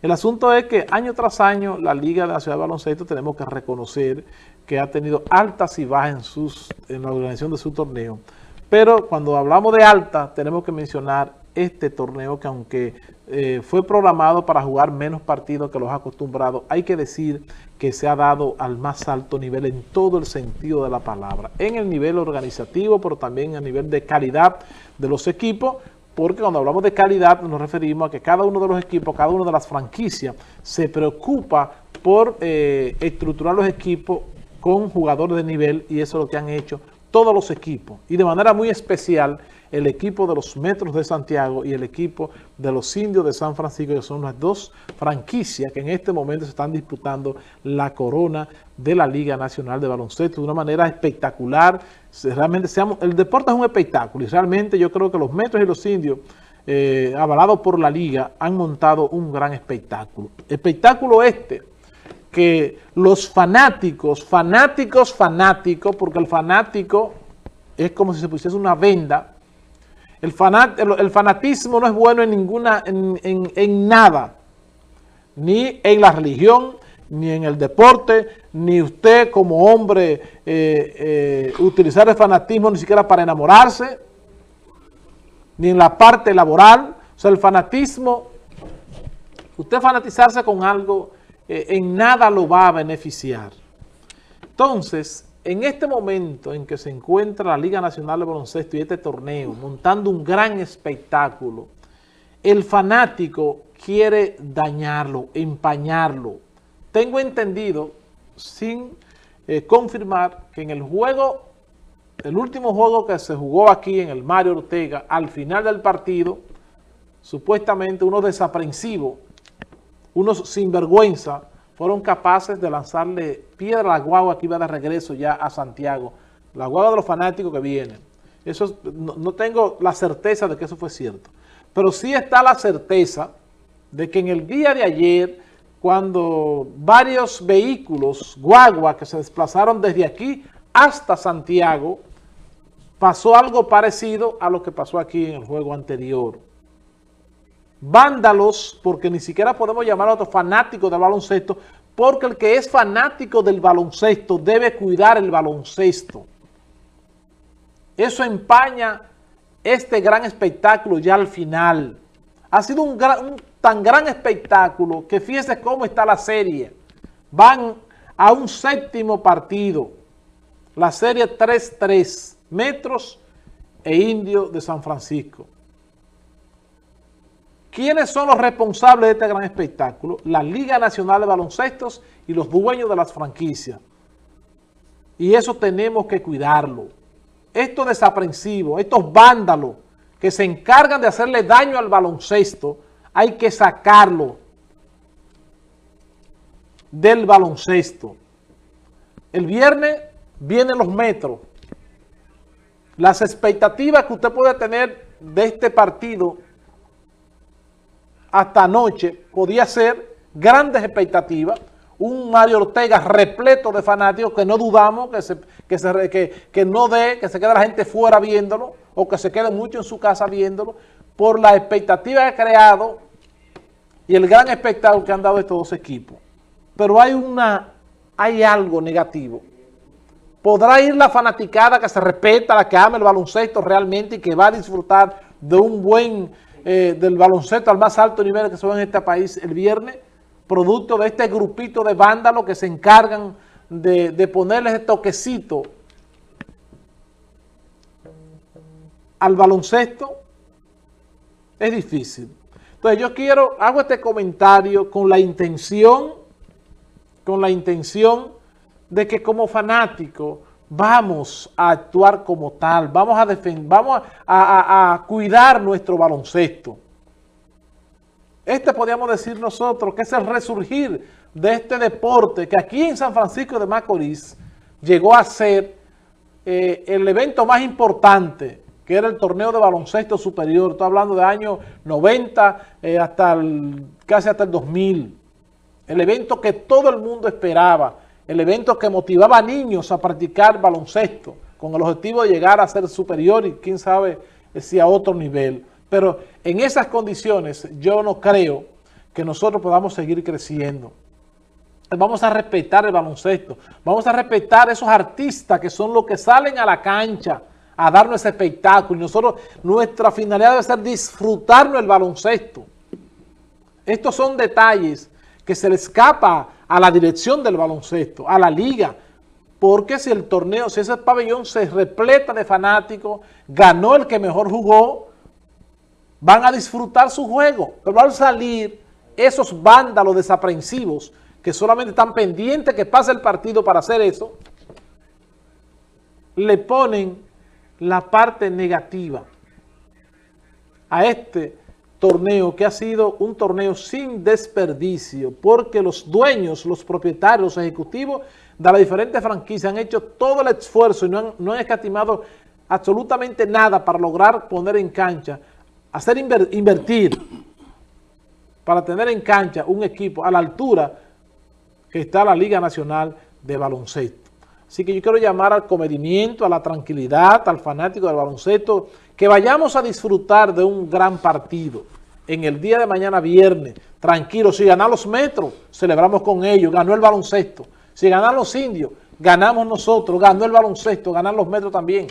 El asunto es que año tras año la Liga de la Ciudad de Baloncesto tenemos que reconocer que ha tenido altas y bajas en, la organización de su torneo. Pero cuando hablamos de alta, tenemos que mencionar este torneo que aunque eh, fue programado para jugar menos partidos que los acostumbrados, hay que decir que se ha dado al más alto nivel en todo el sentido de la palabra, en el nivel organizativo, pero también a nivel de calidad de los equipos, porque cuando hablamos de calidad nos referimos a que cada uno de los equipos, cada una de las franquicias se preocupa por eh, estructurar los equipos con jugadores de nivel y eso es lo que han hecho todos los equipos y de manera muy especial el equipo de los Metros de Santiago y el equipo de los Indios de San Francisco, que son las dos franquicias que en este momento se están disputando la corona de la Liga Nacional de Baloncesto de una manera espectacular. Realmente seamos, el deporte es un espectáculo y realmente yo creo que los Metros y los Indios, eh, avalados por la Liga, han montado un gran espectáculo. Espectáculo este que los fanáticos, fanáticos, fanáticos, porque el fanático es como si se pusiese una venda. El, fanatismo no es bueno en ninguna, en, nada, ni en la religión, ni en el deporte, ni usted como hombre eh, eh, utilizar el fanatismo ni siquiera para enamorarse, ni en la parte laboral. O sea, el fanatismo, usted fanatizarse con algo eh, en nada lo va a beneficiar. Entonces, en este momento en que se encuentra la Liga Nacional de Baloncesto y este torneo montando un gran espectáculo, el fanático quiere dañarlo, empañarlo. Tengo entendido, sin eh, confirmar, que en el juego, el último juego que se jugó aquí en el Mario Ortega, al final del partido, supuestamente unos desaprensivos unos sinvergüenza fueron capaces de lanzarle piedra a la guagua que iba de regreso ya a Santiago. La guagua de los fanáticos que vienen. Eso no, tengo la certeza de que eso fue cierto. Pero sí está la certeza de que en el día de ayer, cuando varios vehículos, guagua, que se desplazaron desde aquí hasta Santiago, pasó algo parecido a lo que pasó aquí en el juego anterior vándalos, porque ni siquiera podemos llamar a otros fanáticos del baloncesto, porque el que es fanático del baloncesto debe cuidar el baloncesto. Eso empaña este gran espectáculo ya al final. Ha sido un, tan gran espectáculo que fíjese cómo está la serie. Van a un séptimo partido. La serie 3-3, Metros e Indio de San Francisco. ¿Quiénes son los responsables de este gran espectáculo? La Liga Nacional de Baloncestos y los dueños de las franquicias. Y eso tenemos que cuidarlo. Estos desaprensivos, estos vándalos que se encargan de hacerle daño al baloncesto, hay que sacarlo del baloncesto. El viernes vienen los metros. Las expectativas que usted puede tener de este partido hasta anoche podía ser grandes expectativas, un Mario Ortega repleto de fanáticos que no dudamos que, se, que, se, que, no dé, que se quede la gente fuera viéndolo o que se quede mucho en su casa viéndolo por la expectativa que ha creado y el gran espectáculo que han dado estos dos equipos. Pero hay, una, hay algo negativo. Podrá ir la fanaticada que se respeta, la que ama el baloncesto realmente y que va a disfrutar de un buen eh, del baloncesto al más alto nivel que se ve en este país el viernes, producto de este grupito de vándalos que se encargan de, de ponerles el toquecito al baloncesto, es difícil. Entonces yo quiero, hago este comentario con la intención, con la intención de que como fanático vamos a actuar como tal, vamos a defender, vamos a, cuidar nuestro baloncesto. Este podríamos decir nosotros que es el resurgir de este deporte que aquí en San Francisco de Macorís llegó a ser eh, el evento más importante que era el torneo de baloncesto superior. Estoy hablando de años 90 eh, hasta casi hasta el 2000. El evento que todo el mundo esperaba el evento que motivaba a niños a practicar baloncesto con el objetivo de llegar a ser superior y quién sabe si a otro nivel. Pero en esas condiciones yo no creo que nosotros podamos seguir creciendo. Vamos a respetar el baloncesto. Vamos a respetar esos artistas que son los que salen a la cancha a darnos ese espectáculo. Y nosotros, nuestra finalidad debe ser disfrutarnos el baloncesto. Estos son detalles que se le escapa a la dirección del baloncesto, a la liga, porque si el torneo, si ese pabellón se repleta de fanáticos, ganó el que mejor jugó, van a disfrutar su juego, pero al salir esos vándalos desaprensivos que solamente están pendientes que pase el partido para hacer eso, le ponen la parte negativa a este torneo que ha sido un torneo sin desperdicio porque los dueños, los propietarios, los ejecutivos de las diferentes franquicias han hecho todo el esfuerzo y no han, no han escatimado absolutamente nada para lograr poner en cancha, hacer invertir para tener en cancha un equipo a la altura que está la Liga Nacional de Baloncesto. Así que yo quiero llamar al comedimiento, a la tranquilidad, al fanático del baloncesto, que vayamos a disfrutar de un gran partido en el día de mañana viernes, tranquilo, si ganan los metros, celebramos con ellos, ganó el baloncesto. Si ganan los indios, ganamos nosotros, ganó el baloncesto, ganan los metros también.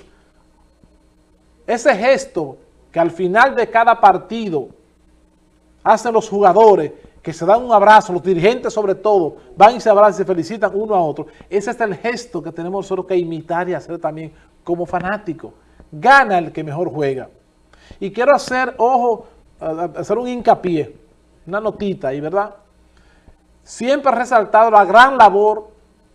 Ese gesto que al final de cada partido hacen los jugadores, que se dan un abrazo, los dirigentes sobre todo, van y se abrazan y se felicitan uno a otro. Ese es el gesto que tenemos nosotros que imitar y hacer también como fanáticos. Gana el que mejor juega. Y quiero hacer, ojo, hacer un hincapié, una notita ahí, ¿verdad? Siempre he resaltado la gran labor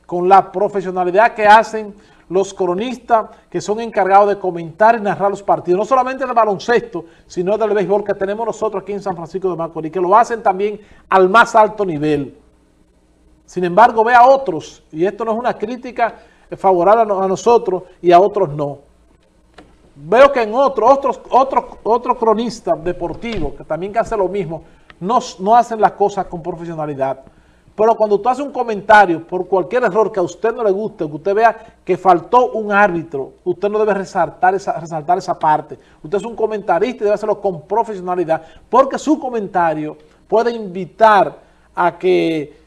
con la profesionalidad que hacen los cronistas que son encargados de comentar y narrar los partidos, no solamente del baloncesto, sino del béisbol que tenemos nosotros aquí en San Francisco de Macorís, que lo hacen también al más alto nivel. Sin embargo, ve a otros, y esto no es una crítica favorable a nosotros y a otros no. Veo que en otros, otros, otros, otros cronistas deportivos, que también hacen lo mismo, no, no hacen las cosas con profesionalidad. Pero cuando usted hace un comentario por cualquier error que a usted no le guste, que usted vea que faltó un árbitro, usted no debe resaltar esa, resaltar esa parte. Usted es un comentarista y debe hacerlo con profesionalidad, porque su comentario puede invitar a que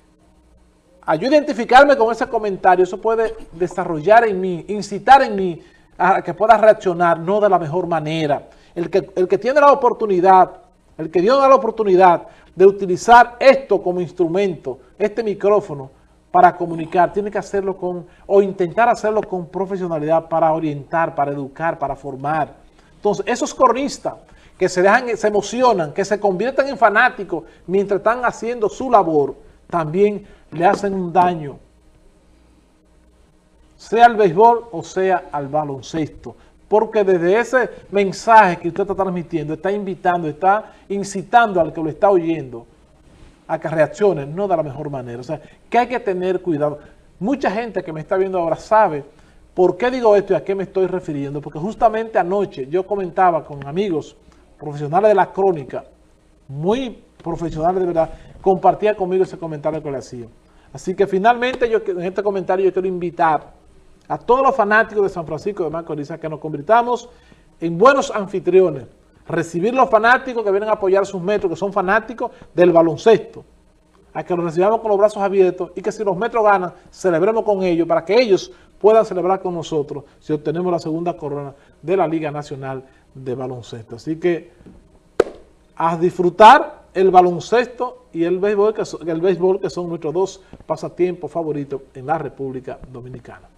a yo identificarme con ese comentario, eso puede desarrollar en mí, incitar en mí a que pueda reaccionar no de la mejor manera. El que, el que tiene la oportunidad, el que dio la oportunidad de utilizar esto como instrumento, este micrófono, para comunicar, tiene que hacerlo con, o intentar hacerlo con profesionalidad para orientar, para educar, para formar. Entonces, esos cronistas que se dejan, se emocionan, que se convierten en fanáticos mientras están haciendo su labor, también le hacen un daño, sea al béisbol o sea al baloncesto porque desde ese mensaje que usted está transmitiendo, está invitando, está incitando al que lo está oyendo a que reaccione, no de la mejor manera. O sea, que hay que tener cuidado. Mucha gente que me está viendo ahora sabe por qué digo esto y a qué me estoy refiriendo, porque justamente anoche yo comentaba con amigos profesionales de la crónica, muy profesionales de verdad, compartía conmigo ese comentario que le hacía. Así que finalmente yo en este comentario yo quiero invitar a todos los fanáticos de San Francisco de Macorís que nos convirtamos en buenos anfitriones, recibir los fanáticos que vienen a apoyar sus metros, que son fanáticos del baloncesto, a que los recibamos con los brazos abiertos y que si los metros ganan, celebremos con ellos para que ellos puedan celebrar con nosotros si obtenemos la segunda corona de la Liga Nacional de Baloncesto. Así que a disfrutar el baloncesto y el béisbol, que el béisbol, que son nuestros dos pasatiempos favoritos en la República Dominicana.